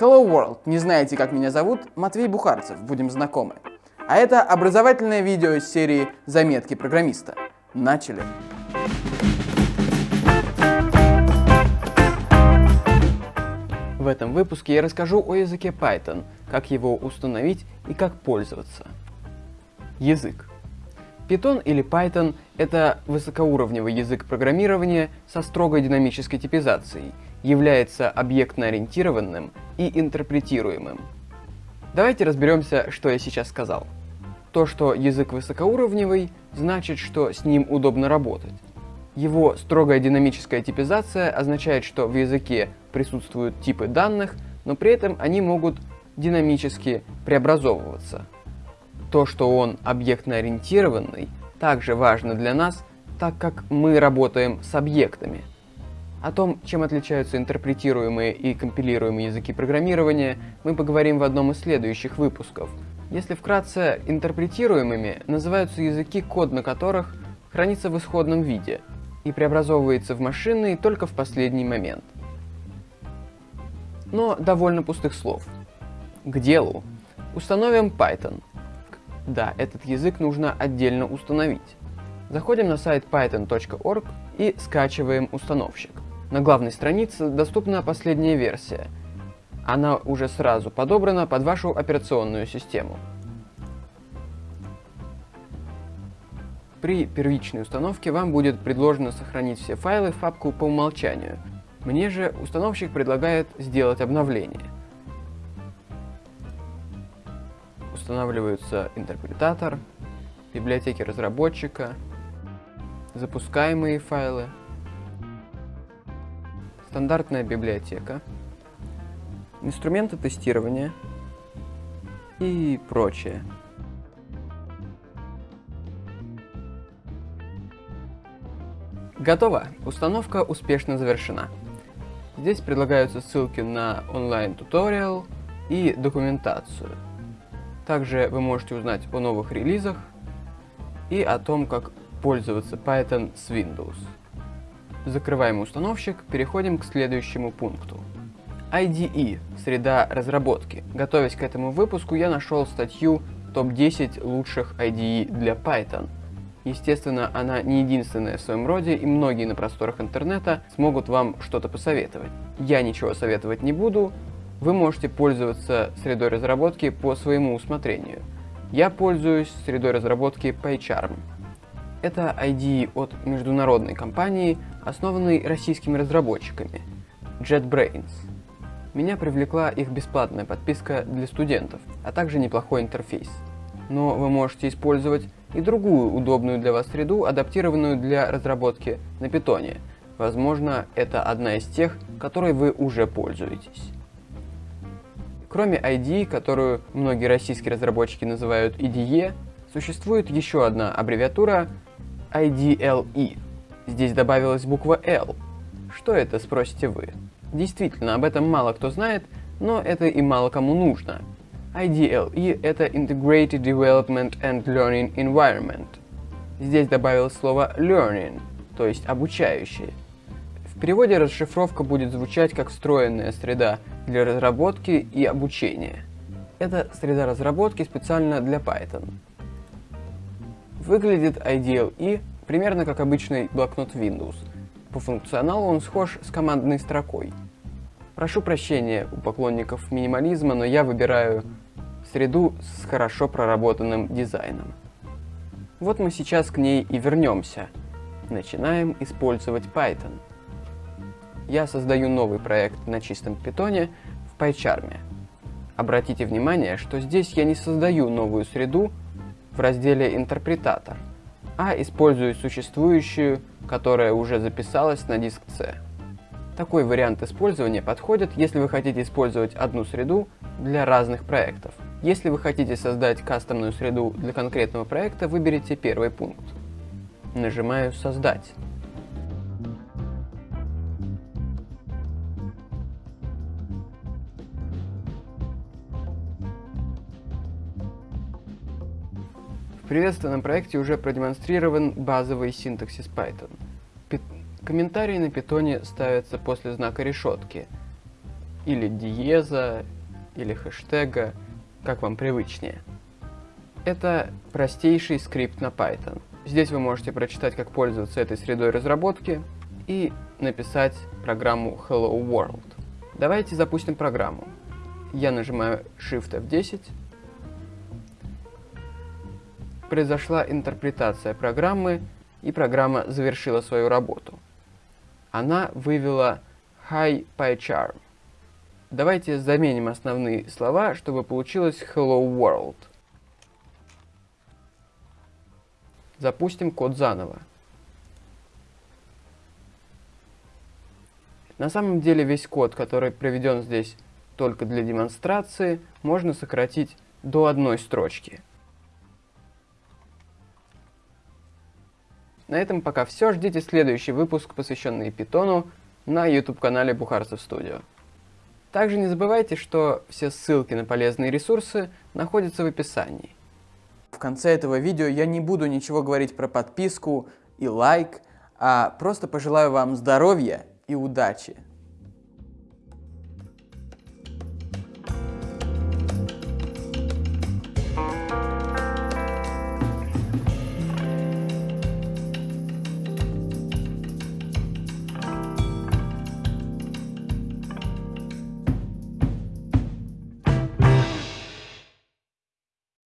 Hello World, не знаете, как меня зовут? Матвей Бухарцев, будем знакомы. А это образовательное видео из серии «Заметки программиста». Начали! В этом выпуске я расскажу о языке Python, как его установить и как пользоваться. Язык. Python или Python — это высокоуровневый язык программирования со строгой динамической типизацией, является объектно-ориентированным и интерпретируемым. Давайте разберемся, что я сейчас сказал. То, что язык высокоуровневый, значит, что с ним удобно работать. Его строгая динамическая типизация означает, что в языке присутствуют типы данных, но при этом они могут динамически преобразовываться. То, что он объектно-ориентированный, также важно для нас, так как мы работаем с объектами. О том, чем отличаются интерпретируемые и компилируемые языки программирования, мы поговорим в одном из следующих выпусков. Если вкратце, интерпретируемыми называются языки, код на которых хранится в исходном виде и преобразовывается в машинный только в последний момент. Но довольно пустых слов. К делу. Установим Python. Да, этот язык нужно отдельно установить. Заходим на сайт python.org и скачиваем установщик. На главной странице доступна последняя версия. Она уже сразу подобрана под вашу операционную систему. При первичной установке вам будет предложено сохранить все файлы в папку по умолчанию. Мне же установщик предлагает сделать обновление. Устанавливаются интерпретатор, библиотеки разработчика, запускаемые файлы, стандартная библиотека, инструменты тестирования и прочее. Готово! Установка успешно завершена. Здесь предлагаются ссылки на онлайн-туториал и документацию – также вы можете узнать о новых релизах и о том, как пользоваться Python с Windows. Закрываем установщик, переходим к следующему пункту. IDE – среда разработки. Готовясь к этому выпуску, я нашел статью «Топ-10 лучших IDE для Python». Естественно, она не единственная в своем роде, и многие на просторах интернета смогут вам что-то посоветовать. Я ничего советовать не буду, вы можете пользоваться средой разработки по своему усмотрению. Я пользуюсь средой разработки PyCharm. Это IDE от международной компании, основанной российскими разработчиками JetBrains. Меня привлекла их бесплатная подписка для студентов, а также неплохой интерфейс. Но вы можете использовать и другую удобную для вас среду, адаптированную для разработки на питоне. Возможно, это одна из тех, которой вы уже пользуетесь. Кроме IDE, которую многие российские разработчики называют IDE, существует еще одна аббревиатура IDLE. Здесь добавилась буква L. Что это, спросите вы? Действительно, об этом мало кто знает, но это и мало кому нужно. IDLE — это Integrated Development and Learning Environment. Здесь добавилось слово learning, то есть обучающее. В переводе расшифровка будет звучать как встроенная среда для разработки и обучения. Это среда разработки специально для Python. Выглядит IDLE примерно как обычный блокнот Windows. По функционалу он схож с командной строкой. Прошу прощения у поклонников минимализма, но я выбираю среду с хорошо проработанным дизайном. Вот мы сейчас к ней и вернемся. Начинаем использовать Python я создаю новый проект на чистом питоне в PyCharm. Обратите внимание, что здесь я не создаю новую среду в разделе «Интерпретатор», а использую существующую, которая уже записалась на диск C. Такой вариант использования подходит, если вы хотите использовать одну среду для разных проектов. Если вы хотите создать кастомную среду для конкретного проекта, выберите первый пункт. Нажимаю «Создать». Приветственном проекте уже продемонстрирован базовый синтаксис Python. Пи комментарии на питоне ставятся после знака решетки. или диеза, или хэштега, как вам привычнее. Это простейший скрипт на Python. Здесь вы можете прочитать, как пользоваться этой средой разработки и написать программу Hello World. Давайте запустим программу. Я нажимаю Shift F10. Произошла интерпретация программы, и программа завершила свою работу. Она вывела High PyCharm. Давайте заменим основные слова, чтобы получилось Hello World. Запустим код заново. На самом деле весь код, который проведен здесь только для демонстрации, можно сократить до одной строчки. На этом пока все. Ждите следующий выпуск, посвященный Питону, на YouTube-канале Бухарцев Студио. Также не забывайте, что все ссылки на полезные ресурсы находятся в описании. В конце этого видео я не буду ничего говорить про подписку и лайк, а просто пожелаю вам здоровья и удачи.